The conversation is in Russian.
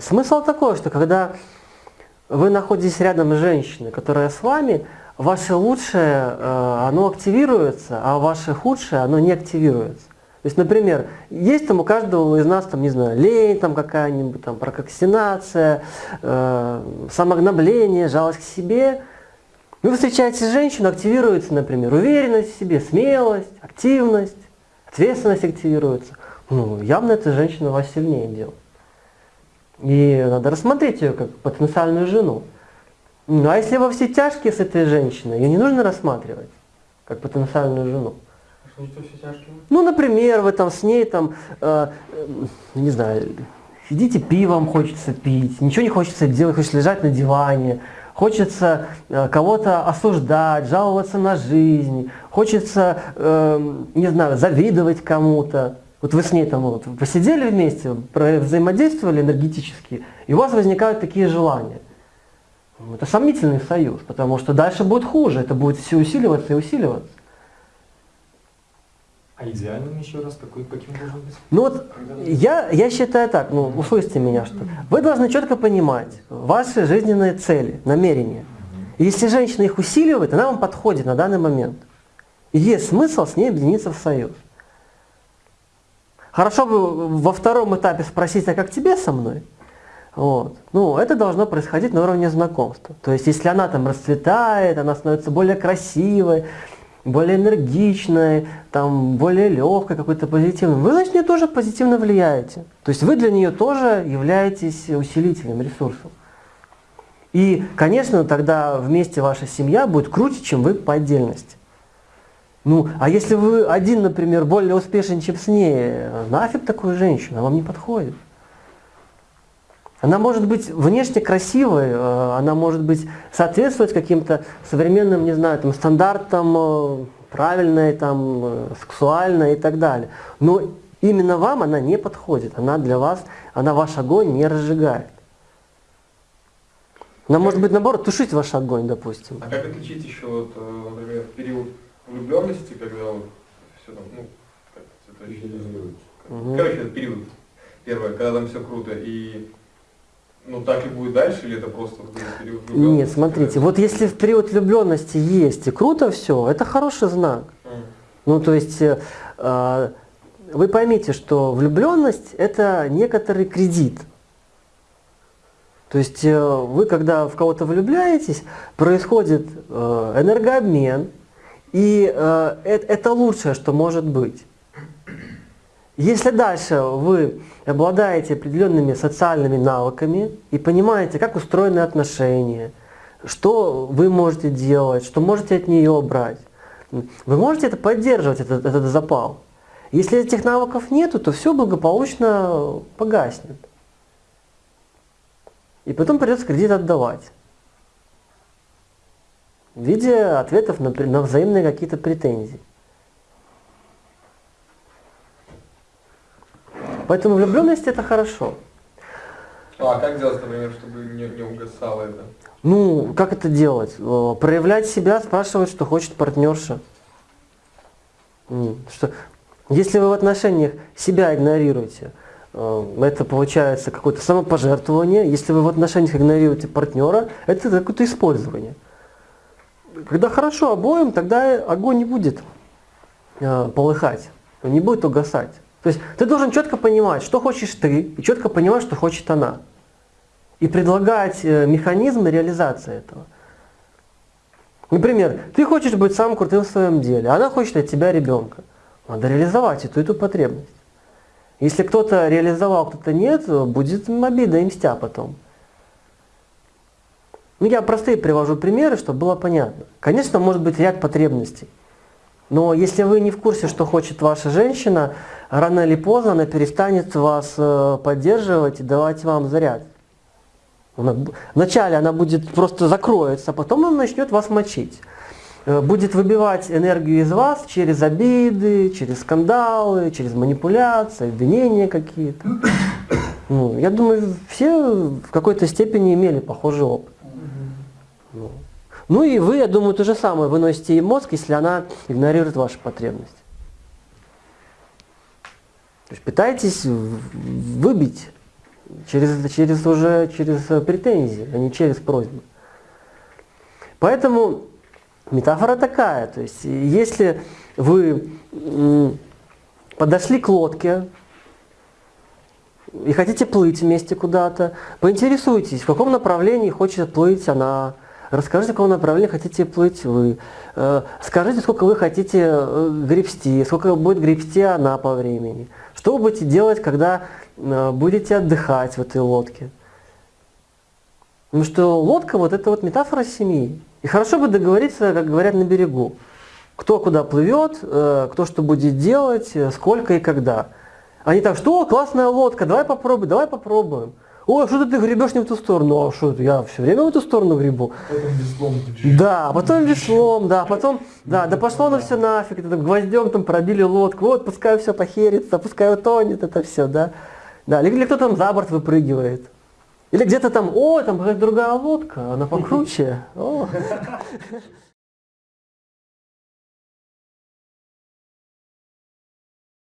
Смысл такой, что когда вы находитесь рядом с женщиной, которая с вами, ваше лучшее, э, оно активируется, а ваше худшее, оно не активируется. То есть, например, есть там у каждого из нас, там, не знаю, лень там какая-нибудь, там, прокрастинация, э, самогнобление, жалость к себе. Вы встречаете женщину, активируется, например, уверенность в себе, смелость, активность, ответственность активируется. Ну, явно эта женщина вас сильнее делает. И надо рассмотреть ее как потенциальную жену. Ну, а если во все тяжкие с этой женщиной, ее не нужно рассматривать как потенциальную жену. А что? Ну, например, вы там с ней там, э, э, не знаю, сидите пивом хочется пить, ничего не хочется делать, хочется лежать на диване, хочется э, кого-то осуждать, жаловаться на жизнь, хочется, э, не знаю, завидовать кому-то. Вот вы с ней там вот посидели вместе, взаимодействовали энергетически, и у вас возникают такие желания. Это сомнительный союз, потому что дальше будет хуже, это будет все усиливаться и усиливаться. А идеальным еще раз какой, каким должен быть? Ну вот я, я считаю так, ну услышьте меня, что вы должны четко понимать ваши жизненные цели, намерения. И если женщина их усиливает, она вам подходит на данный момент. И есть смысл с ней объединиться в союз. Хорошо бы во втором этапе спросить, а как тебе со мной? Вот. Ну, это должно происходить на уровне знакомства. То есть, если она там расцветает, она становится более красивой, более энергичной, там, более легкой, какой-то позитивной, вы, значит, нее тоже позитивно влияете. То есть, вы для нее тоже являетесь усилителем, ресурсом. И, конечно, тогда вместе ваша семья будет круче, чем вы по отдельности. Ну, а если вы один, например, более успешен, чем с ней, нафиг такую женщину, она вам не подходит. Она может быть внешне красивой, э, она может быть соответствовать каким-то современным, не знаю, там, стандартам э, правильной, там, э, сексуальной и так далее. Но именно вам она не подходит, она для вас, она ваш огонь не разжигает. Она может быть, наоборот, тушить ваш огонь, допустим. А как отличить еще, вот, например, период влюбленности, когда вот все там, ну, как это угу. Короче, это период первое, когда там все круто, и ну так и будет дальше, или это просто период влюбленности? Нет, смотрите, вот если в период влюбленности есть и круто все, это хороший знак. Mm. Ну, то есть, э, вы поймите, что влюбленность это некоторый кредит. То есть, э, вы когда в кого-то влюбляетесь, происходит э, энергообмен, и э, это лучшее, что может быть. Если дальше вы обладаете определенными социальными навыками и понимаете, как устроены отношения, что вы можете делать, что можете от нее брать, вы можете это поддерживать, этот, этот запал. Если этих навыков нету, то все благополучно погаснет. И потом придется кредит отдавать в виде ответов на, на взаимные какие-то претензии. Поэтому влюбленность это хорошо. А как делать, например, чтобы не, не угасало это? Ну, как это делать? Э, проявлять себя, спрашивать, что хочет партнерша. Что, если вы в отношениях себя игнорируете, э, это получается какое-то самопожертвование. Если вы в отношениях игнорируете партнера, это какое-то использование. Когда хорошо обоим, тогда огонь не будет э, полыхать, не будет угасать. То есть ты должен четко понимать, что хочешь ты, и четко понимать, что хочет она. И предлагать э, механизмы реализации этого. Например, ты хочешь быть самым крутым в своем деле, а она хочет от тебя ребенка. Надо реализовать эту, эту потребность. Если кто-то реализовал, кто-то нет, будет обида и мстя потом. Ну, я простые привожу примеры, чтобы было понятно. Конечно, может быть ряд потребностей. Но если вы не в курсе, что хочет ваша женщина, рано или поздно она перестанет вас э, поддерживать и давать вам заряд. вначале она будет просто закроется, а потом она начнет вас мочить. Э, будет выбивать энергию из вас через обиды, через скандалы, через манипуляции, обвинения какие-то. Ну, я думаю, все в какой-то степени имели похожий опыт. Ну. ну и вы, я думаю, то же самое выносите ей мозг, если она игнорирует ваши потребности. То есть пытаетесь выбить Через, через уже через претензии, а не через просьбы. Поэтому метафора такая, то есть если вы подошли к лодке и хотите плыть вместе куда-то, поинтересуйтесь, в каком направлении хочет плыть она, расскажите, в каком направлении хотите плыть вы, э, скажите, сколько вы хотите э, гребсти, сколько будет гребсти она по времени, что вы будете делать, когда э, будете отдыхать в этой лодке. Потому что лодка вот это вот метафора семьи. И хорошо бы договориться, как говорят на берегу. Кто куда плывет, кто что будет делать, сколько и когда. Они так, что, классная лодка, давай попробуем, давай попробуем. Ой, что ты гребешь не в ту сторону? А что, я все время в эту сторону гребу. Потом веслом. Да, потом веслом, да, потом, да, да пошло на все нафиг, это, гвоздем там пробили лодку, вот пускай все похерится, пускай утонет, это все, да. Да, или, или кто там за борт выпрыгивает. Или где-то там, о, там какая-то другая лодка, она покруче. О.